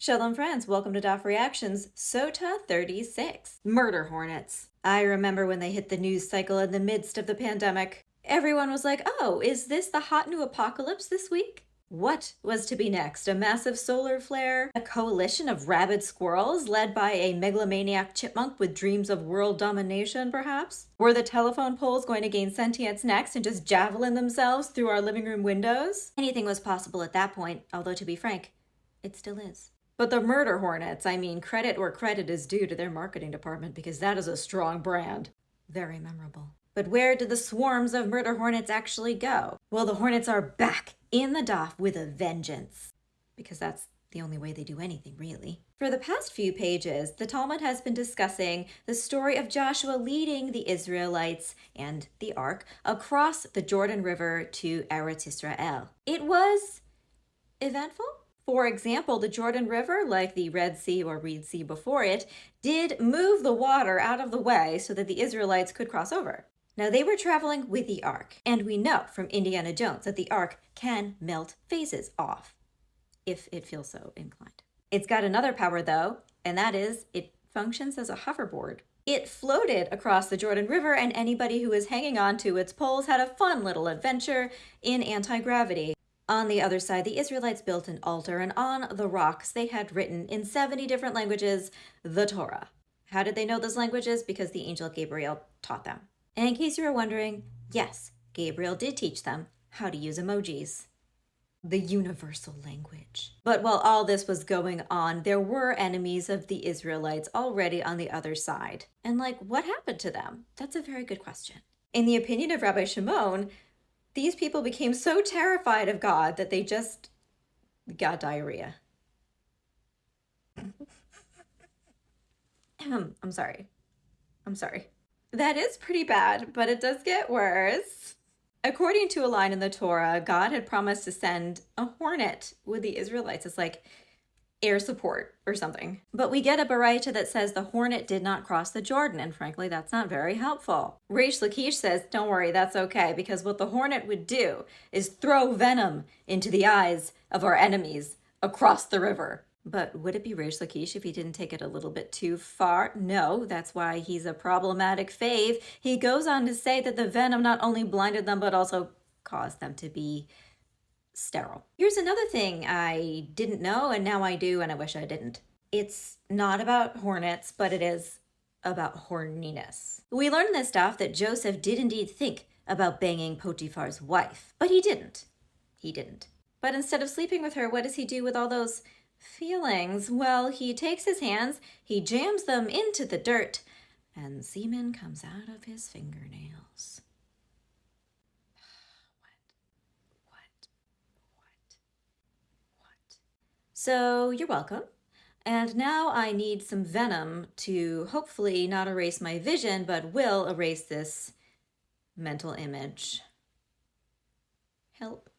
Shalom friends, welcome to Daf Reactions, Sota 36, Murder Hornets. I remember when they hit the news cycle in the midst of the pandemic. Everyone was like, oh, is this the hot new apocalypse this week? What was to be next? A massive solar flare? A coalition of rabid squirrels led by a megalomaniac chipmunk with dreams of world domination, perhaps? Were the telephone poles going to gain sentience next and just javelin themselves through our living room windows? Anything was possible at that point, although to be frank, it still is. But the Murder Hornets, I mean, credit where credit is due to their marketing department because that is a strong brand. Very memorable. But where did the swarms of murder hornets actually go? Well, the hornets are back in the Daf with a vengeance. Because that's the only way they do anything, really. For the past few pages, the Talmud has been discussing the story of Joshua leading the Israelites and the Ark across the Jordan River to Eretz Israel. It was eventful, for example, the Jordan River, like the Red Sea or Reed Sea before it, did move the water out of the way so that the Israelites could cross over. Now, they were traveling with the Ark, and we know from Indiana Jones that the Ark can melt phases off, if it feels so inclined. It's got another power, though, and that is it functions as a hoverboard. It floated across the Jordan River, and anybody who was hanging on to its poles had a fun little adventure in anti-gravity. On the other side, the Israelites built an altar, and on the rocks they had written in 70 different languages the Torah. How did they know those languages? Because the angel Gabriel taught them. And in case you were wondering, yes, Gabriel did teach them how to use emojis. The universal language. But while all this was going on, there were enemies of the Israelites already on the other side. And like, what happened to them? That's a very good question. In the opinion of Rabbi Shimon, these people became so terrified of God that they just got diarrhea. I'm sorry. I'm sorry. That is pretty bad, but it does get worse. According to a line in the Torah, God had promised to send a hornet with the Israelites. It's like, air support or something. But we get a Baraita that says the Hornet did not cross the Jordan, and frankly, that's not very helpful. Reish Lakish says, don't worry, that's okay, because what the Hornet would do is throw venom into the eyes of our enemies across the river. But would it be Reish Lakish if he didn't take it a little bit too far? No, that's why he's a problematic fave. He goes on to say that the venom not only blinded them, but also caused them to be sterile. Here's another thing I didn't know and now I do and I wish I didn't. It's not about hornets, but it is about horniness. We learned this stuff that Joseph did indeed think about banging Potiphar's wife, but he didn't. He didn't. But instead of sleeping with her, what does he do with all those feelings? Well, he takes his hands, he jams them into the dirt, and semen comes out of his fingernails. So you're welcome. And now I need some venom to hopefully not erase my vision, but will erase this mental image. Help.